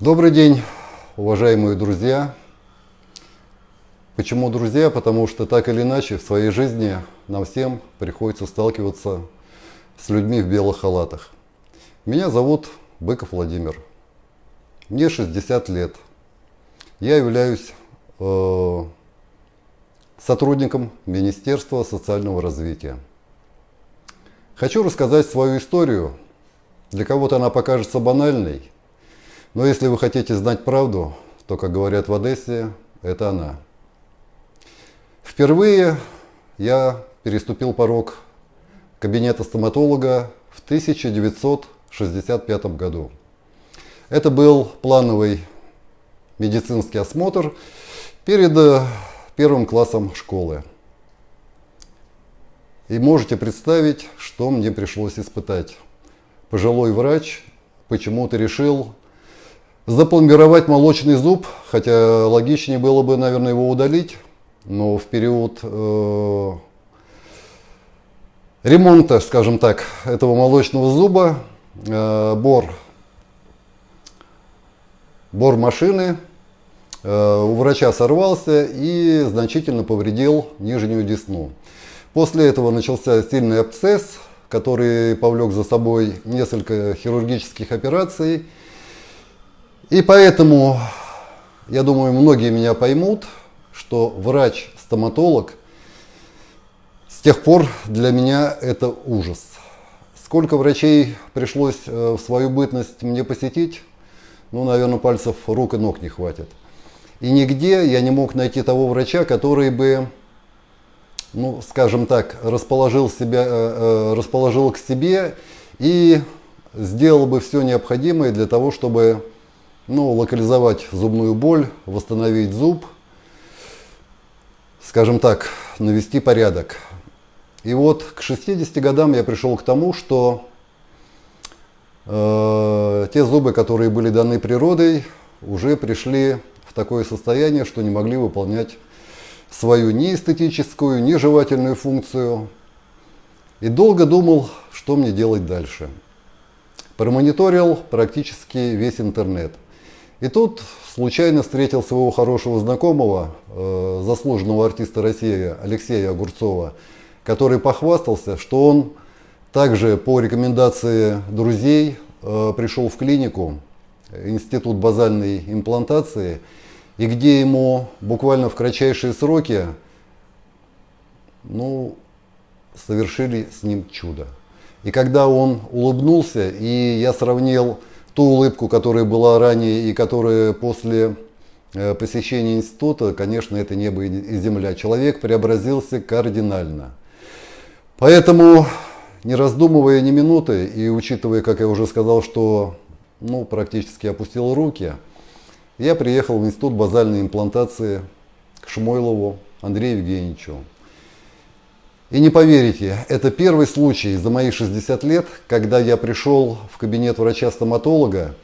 Добрый день, уважаемые друзья. Почему друзья? Потому что так или иначе в своей жизни нам всем приходится сталкиваться с людьми в белых халатах. Меня зовут Быков Владимир. Мне 60 лет. Я являюсь э, сотрудником Министерства социального развития. Хочу рассказать свою историю. Для кого-то она покажется банальной, но если вы хотите знать правду, то, как говорят в Одессе, это она. Впервые я переступил порог кабинета стоматолога в 1965 году. Это был плановый медицинский осмотр перед э, первым классом школы. И можете представить, что мне пришлось испытать. Пожилой врач почему-то решил запломбировать молочный зуб, хотя логичнее было бы, наверное, его удалить, но в период э, ремонта, скажем так, этого молочного зуба э, бор, бор машины э, у врача сорвался и значительно повредил нижнюю десну. После этого начался сильный абсцесс, который повлек за собой несколько хирургических операций. И поэтому, я думаю, многие меня поймут, что врач-стоматолог с тех пор для меня это ужас. Сколько врачей пришлось э, в свою бытность мне посетить, ну, наверное, пальцев рук и ног не хватит. И нигде я не мог найти того врача, который бы, ну, скажем так, расположил, себя, э, э, расположил к себе и сделал бы все необходимое для того, чтобы ну, локализовать зубную боль, восстановить зуб, скажем так, навести порядок. И вот к 60 годам я пришел к тому, что э, те зубы, которые были даны природой, уже пришли в такое состояние, что не могли выполнять свою ни эстетическую, ни жевательную функцию. И долго думал, что мне делать дальше. Промониторил практически весь интернет. И тут случайно встретил своего хорошего знакомого, э, заслуженного артиста России Алексея Огурцова, который похвастался, что он также по рекомендации друзей э, пришел в клинику, институт базальной имплантации, и где ему буквально в кратчайшие сроки ну, совершили с ним чудо. И когда он улыбнулся, и я сравнил ту улыбку, которая была ранее и которая после э, посещения института, конечно, это небо и земля. Человек преобразился кардинально. Поэтому, не раздумывая ни минуты и учитывая, как я уже сказал, что ну, практически опустил руки, я приехал в Институт базальной имплантации к Шмойлову Андрею Евгеньевичу. И не поверите, это первый случай за мои 60 лет, когда я пришел в кабинет врача-стоматолога,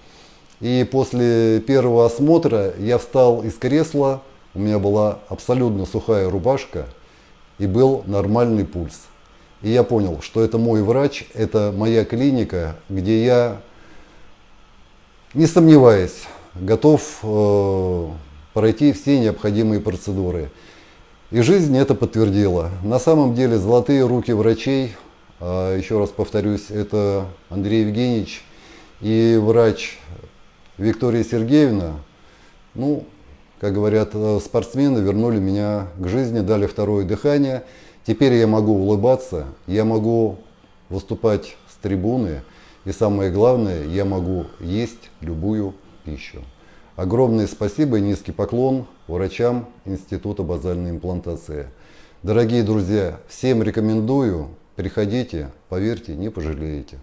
и после первого осмотра я встал из кресла, у меня была абсолютно сухая рубашка и был нормальный пульс. И я понял, что это мой врач, это моя клиника, где я, не сомневаясь, готов э, пройти все необходимые процедуры. И жизнь это подтвердила. На самом деле золотые руки врачей, э, еще раз повторюсь, это Андрей Евгеньевич и врач Виктория Сергеевна, ну, как говорят э, спортсмены, вернули меня к жизни, дали второе дыхание – Теперь я могу улыбаться, я могу выступать с трибуны, и самое главное, я могу есть любую пищу. Огромное спасибо и низкий поклон врачам Института базальной имплантации. Дорогие друзья, всем рекомендую, приходите, поверьте, не пожалеете.